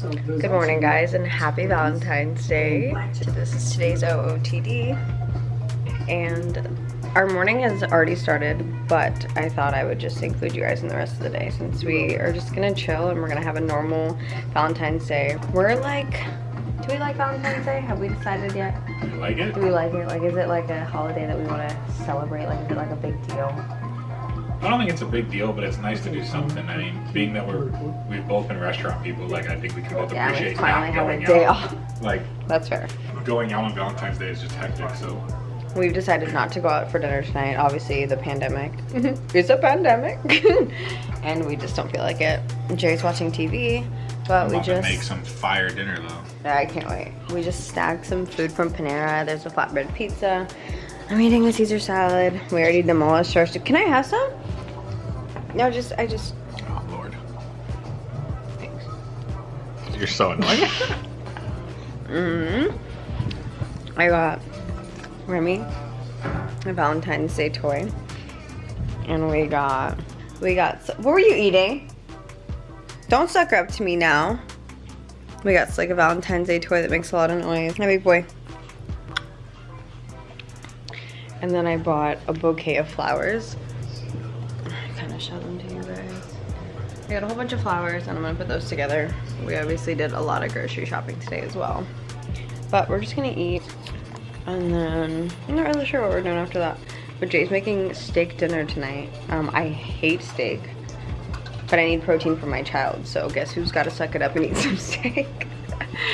Good morning guys and happy Valentine's Day. This is today's OOTD and our morning has already started but I thought I would just include you guys in the rest of the day since we are just gonna chill and we're gonna have a normal Valentine's Day. We're like, do we like Valentine's Day? Have we decided yet? You like it? Do we like it? Like is it like a holiday that we want to celebrate? Like is it like a big deal? I don't think it's a big deal, but it's nice to do something. I mean, being that we're we've both been restaurant people, like I think we can both Yeah, we appreciate finally not have a going day out. off. Like That's fair. going out on Valentine's Day is just hectic. So We've decided not to go out for dinner tonight. Obviously, the pandemic. Mm-hmm. it's a pandemic. and we just don't feel like it. Jerry's watching TV, but I'm we about to just. make some fire dinner though. I can't wait. We just snagged some food from Panera. There's a flatbread pizza. I'm eating a Caesar salad. We already demolished ours. Can I have some? No, just, I just. Oh Lord. Thanks. You're so annoying. Mm hmm I got Remy a Valentine's Day toy. And we got, we got, what were you eating? Don't sucker up to me now. We got like a Valentine's Day toy that makes a lot of noise. Hi, big boy. And then I bought a bouquet of flowers. Kind them to you guys. I got a whole bunch of flowers and I'm gonna put those together. We obviously did a lot of grocery shopping today as well. But we're just gonna eat and then I'm not really sure what we're doing after that. But Jay's making steak dinner tonight. Um, I hate steak, but I need protein for my child. So guess who's gotta suck it up and eat some steak?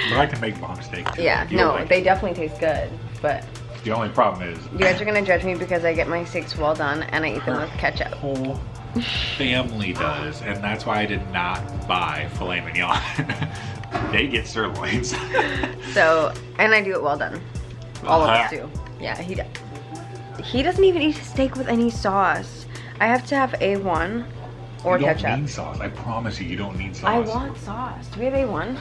but I can make bomb steak too. yeah, no, like they it. definitely taste good. But The only problem is you guys are gonna judge me because I get my steaks well done and I eat them with ketchup. whole family does, and that's why I did not buy filet mignon. they get sirloins. So, and I do it well done. All of us Uh-huh. do. Yeah, he does. He doesn't even eat steak with any sauce. I have to have A1 or you don't ketchup. need sauce. I promise you, you don't need sauce. I want sauce. Do we have A1?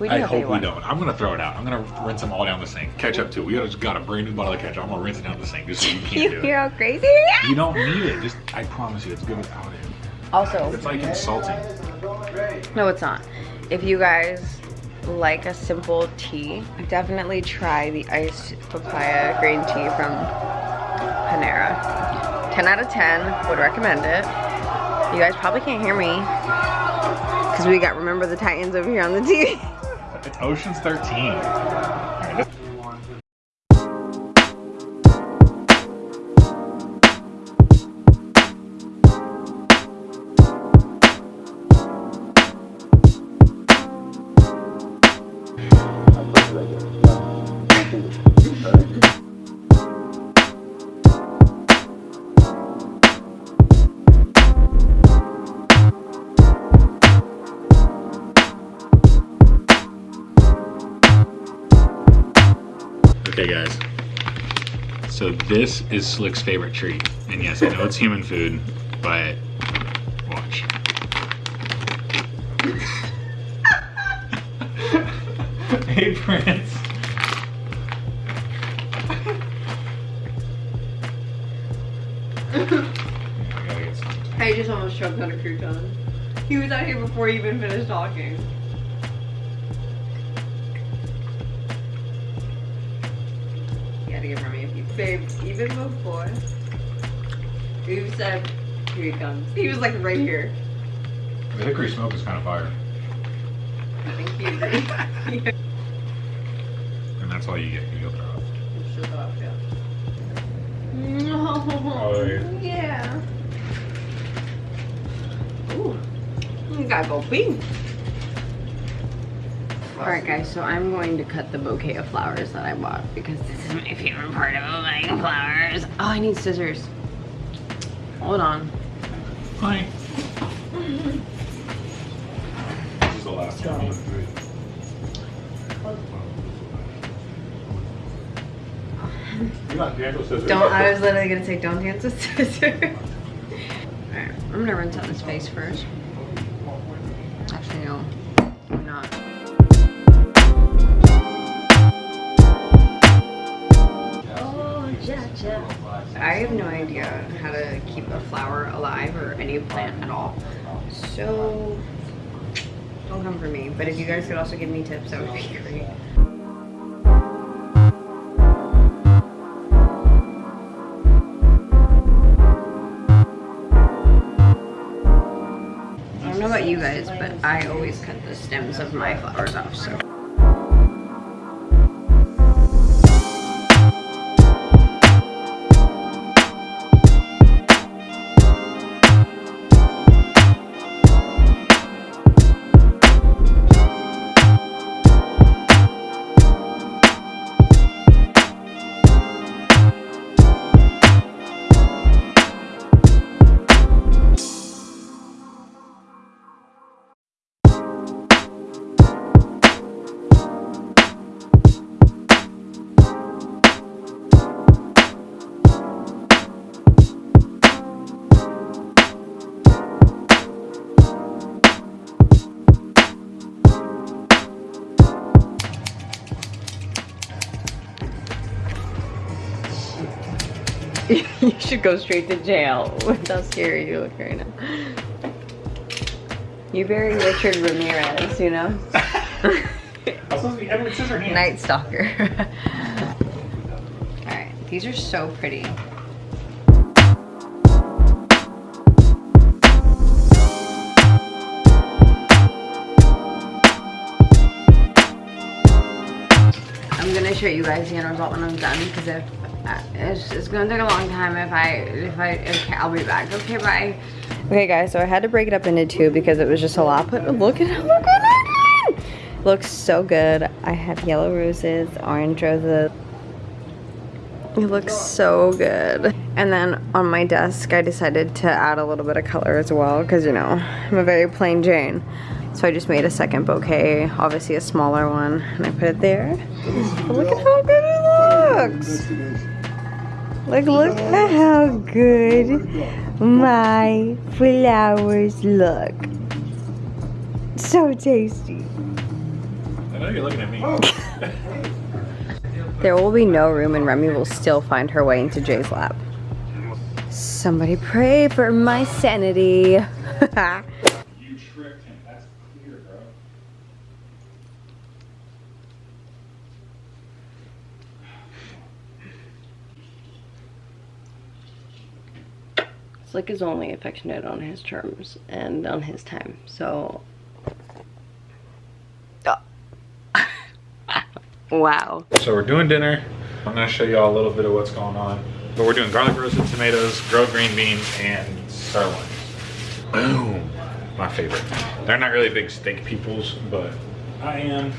We do I hope we don't. I'm gonna throw it out. I'm gonna rinse them all down the sink. Ketchup too. We just got a brand new bottle of ketchup. I'm gonna rinse it down the sink just so you can't You do hear it. how crazy? You don't need it. Just I promise you, it's good without it. Also, It's like insulting. no, it's not. If you guys like a simple tea, definitely try the iced papaya green tea from Panera. 10 out of 10, would recommend it. You guys probably can't hear me because we got Remember the Titans over here on the TV. It's Ocean's 13. This is Slick's favorite treat, and yes, I know it's human food, but watch. hey, Prince. I just almost choked on a crouton. He was out here before he even finished talking. Babe, even before you said, here he comes. He was like right here. The hickory smoke is kind of fire, I think he agreed. and that's all you get. You go throw up. Shut up, yeah. No. Oh, yeah. Ooh. You gotta go pee. Alright guys, so I'm going to cut the bouquet of flowers that I bought because this is my favorite part of buying flowers. Oh, I need scissors. Hold on. Hi. This is the last one. You got dental scissors. Don't, I was literally gonna say don't dance with scissors. Alright, I'm gonna rinse out this face first. Actually, no, I'm not. I have no idea how to keep a flower alive or any plant at all. So, Don't come for me. But if you guys could also give me tips, that would be great. I don't know about you guys, but I always cut the stems of my flowers off, so. you should go straight to jail with how scary you look right now. You bury Richard Ramirez, you know? I'm supposed to be Edward Scissorhands. Night Stalker. Alright, these are so pretty. I'm gonna show you guys the end result when I'm done because if uh, Uh, it's, it's gonna take a long time if I if I okay I'll be back. Okay bye. Okay guys so I had to break it up into two because it was just a lot but look at how look at it looks so good. I have yellow roses orange roses. It looks so good. And then on my desk I decided to add a little bit of color as well because you know I'm a very plain Jane. So I just made a second bouquet, obviously a smaller one, and I put it there. But look at how good looks. Like, look at how good my flowers look. So tasty. I know you're looking at me. There will be no room and Remy will still find her way into Jay's lap. Somebody pray for my sanity. you tricked him. Slick is only affectionate on his terms and on his time. So, wow. So we're doing dinner. I'm gonna show y'all a little bit of what's going on. But we're doing garlic roasted tomatoes, grilled green beans, and sirloin. Boom. My favorite. They're not really big steak peoples, but I am.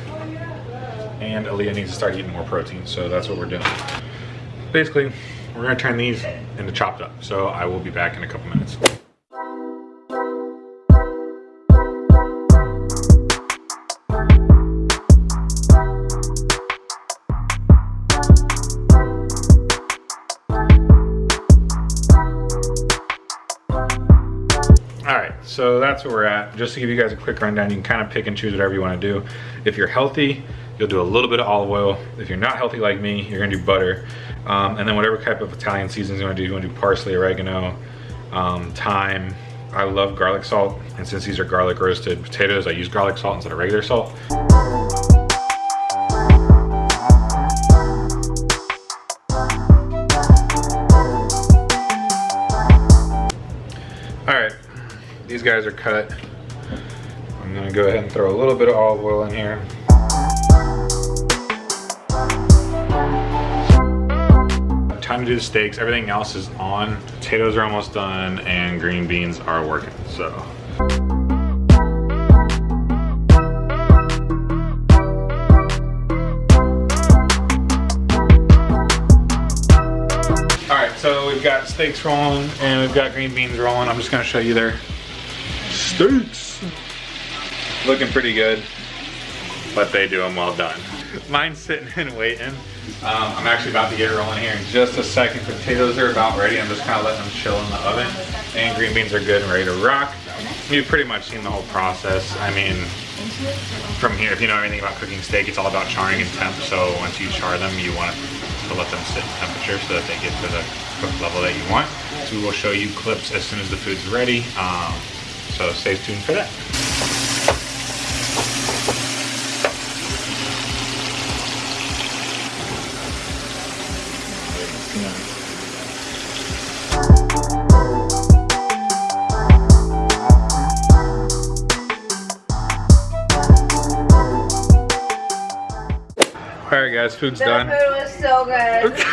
And Aaliyah needs to start eating more protein, so that's what we're doing. Basically, we're gonna turn these into chopped up. So I will be back in a couple minutes. All right, so that's where we're at. Just to give you guys a quick rundown, you can kind of pick and choose whatever you want to do. If you're healthy, you'll do a little bit of olive oil. If you're not healthy like me, you're gonna do butter. Um, and then whatever type of Italian seasonings you wanna do, you wanna do parsley, oregano, um, thyme. I love garlic salt, and since these are garlic roasted potatoes, I use garlic salt instead of regular salt. All right, these guys are cut. I'm gonna go ahead and throw a little bit of olive oil in here. Do the steaks. Everything else is on. Potatoes are almost done and green beans are working, so. All right, so we've got steaks rolling and we've got green beans rolling. I'm just gonna show you their steaks. Looking pretty good, but they do them well done. Mine's sitting and waiting. Um, I'm actually about to get it rolling here in just a second. Potatoes are about ready. I'm just kind of letting them chill in the oven. And green beans are good and ready to rock. You've pretty much seen the whole process. I mean, from here, if you know anything about cooking steak, it's all about charring and temp. So once you char them, you want to let them sit in temperature so that they get to the cook level that you want. So we will show you clips as soon as the food's ready. Um, so stay tuned for that. All right, guys, food's The done. food was so good.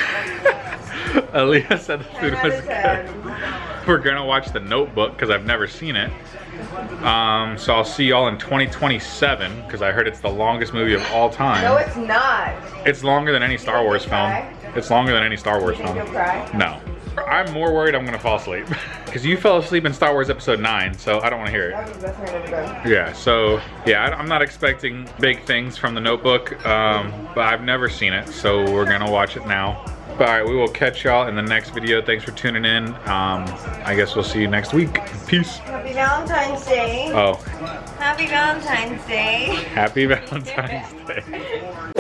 Aaliyah said the food was out of 10. good. We're gonna watch The Notebook because I've never seen it. Um, so I'll see y'all in 2027 because I heard it's the longest movie of all time. No, it's not. It's longer than any Star Wars film. It's longer than any Star Wars film. No. I'm more worried I'm gonna fall asleep. Because you fell asleep in Star Wars Episode 9, so I don't wanna hear it. That was the best thing I've ever done. Yeah, so yeah, I- I'm not expecting big things from the notebook, um, but I've never seen it, so we're gonna watch it now. But all right, we will catch y'all in the next video. Thanks for tuning in. Um, I guess we'll see you next week. Peace. Happy Valentine's Day. Oh, Happy Valentine's Day. happy Valentine's Day.